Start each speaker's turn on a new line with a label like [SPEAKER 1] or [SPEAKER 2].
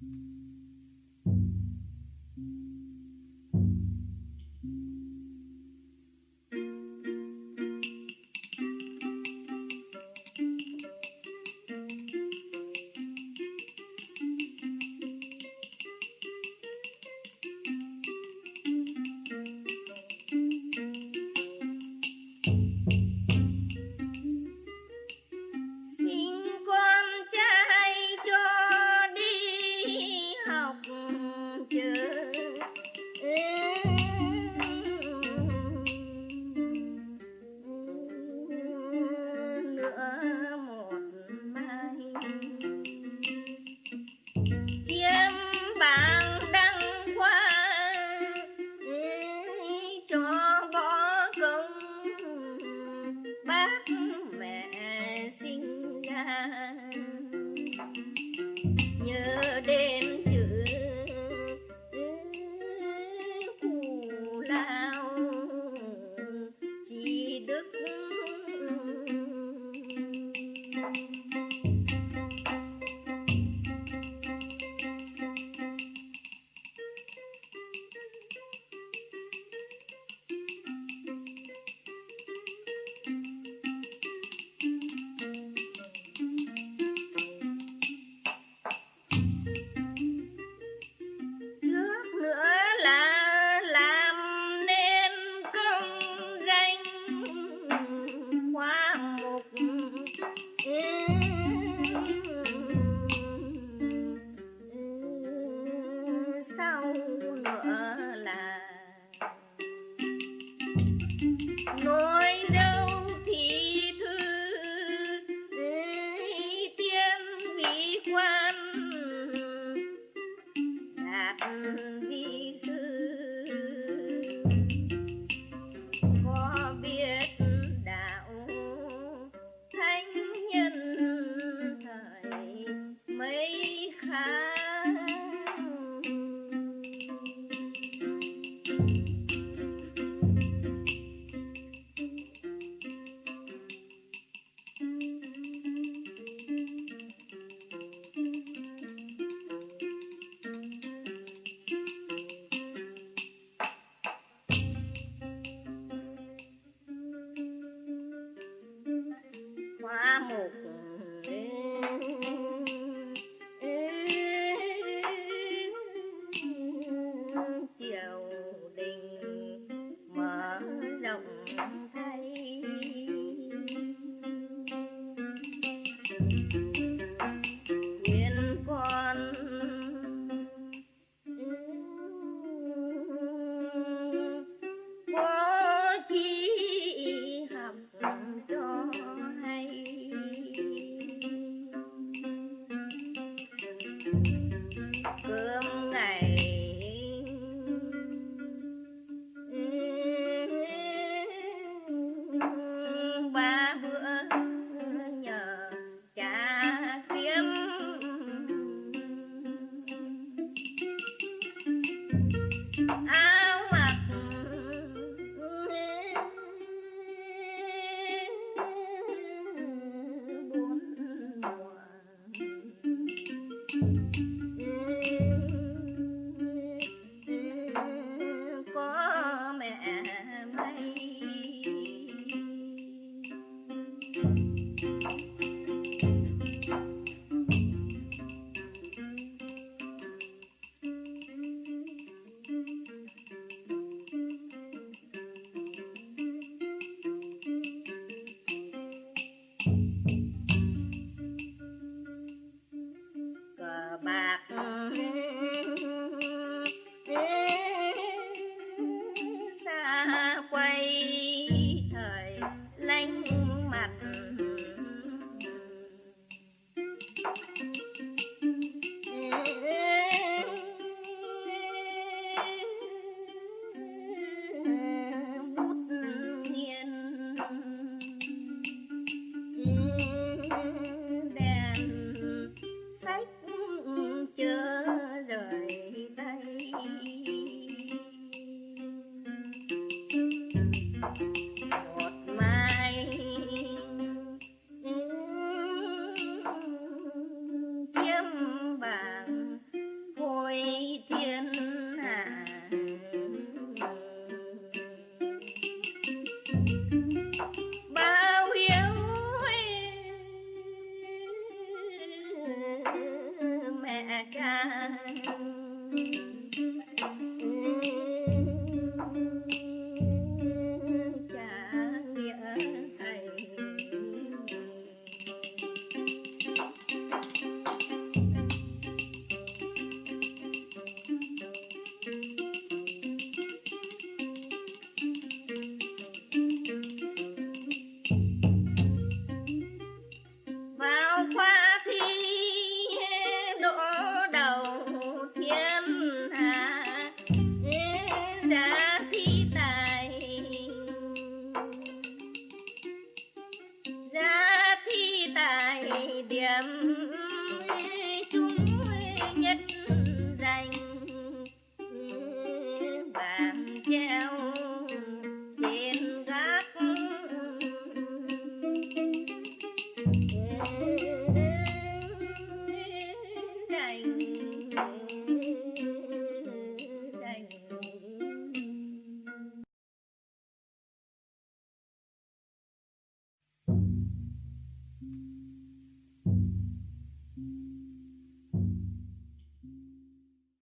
[SPEAKER 1] Thank you. Ba chiều them.